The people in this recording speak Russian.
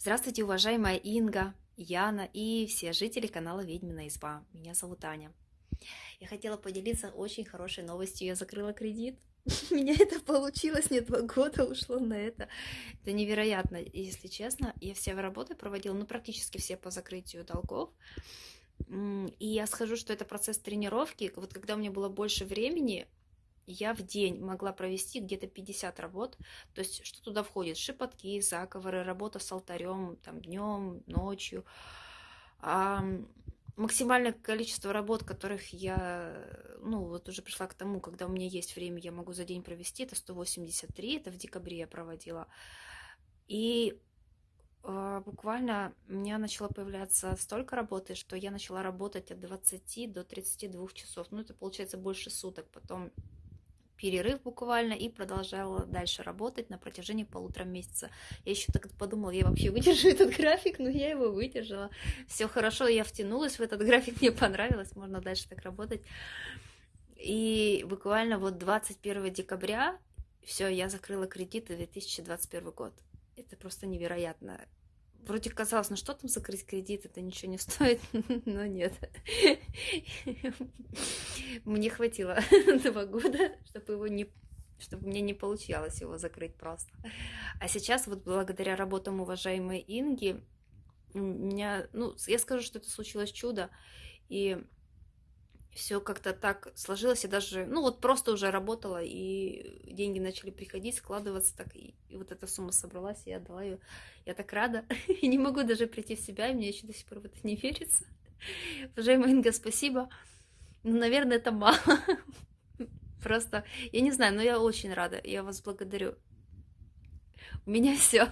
Здравствуйте, уважаемая Инга, Яна и все жители канала Ведьмина Изба. Меня зовут Аня. Я хотела поделиться очень хорошей новостью. Я закрыла кредит. У меня это получилось, не два года ушло на это. Это невероятно, если честно. Я все работы проводила, ну, практически все по закрытию долгов. И я схожу, что это процесс тренировки. Вот когда у меня было больше времени, я в день могла провести где-то 50 работ. То есть, что туда входит? Шепотки, заговоры, работа с алтарем, там, днем, ночью. А, максимальное количество работ, которых я, ну, вот уже пришла к тому, когда у меня есть время, я могу за день провести, это 183, это в декабре я проводила. И э, буквально у меня начало появляться столько работы, что я начала работать от 20 до 32 часов. Ну, это получается больше суток. Потом перерыв буквально и продолжала дальше работать на протяжении полутора месяца. Я еще так подумала, я вообще выдержу этот график, но я его выдержала. Все хорошо, я втянулась в этот график, мне понравилось, можно дальше так работать. И буквально вот 21 декабря, все, я закрыла кредиты 2021 год. Это просто невероятно. Вроде казалось, ну что там закрыть кредит, это ничего не стоит, но нет. Мне хватило два года, чтобы его не чтобы мне не получалось его закрыть просто. А сейчас вот благодаря работам уважаемой Инги, у меня, ну, я скажу, что это случилось чудо, и все как-то так сложилось, я даже, ну вот просто уже работала, и деньги начали приходить, складываться так, и, и вот эта сумма собралась, и я отдала ее. Я так рада, и не могу даже прийти в себя, и мне еще до сих пор в это не верится. Уважаемая Инга, спасибо. Ну, наверное, это мало. Просто, я не знаю, но я очень рада, я вас благодарю. У меня все.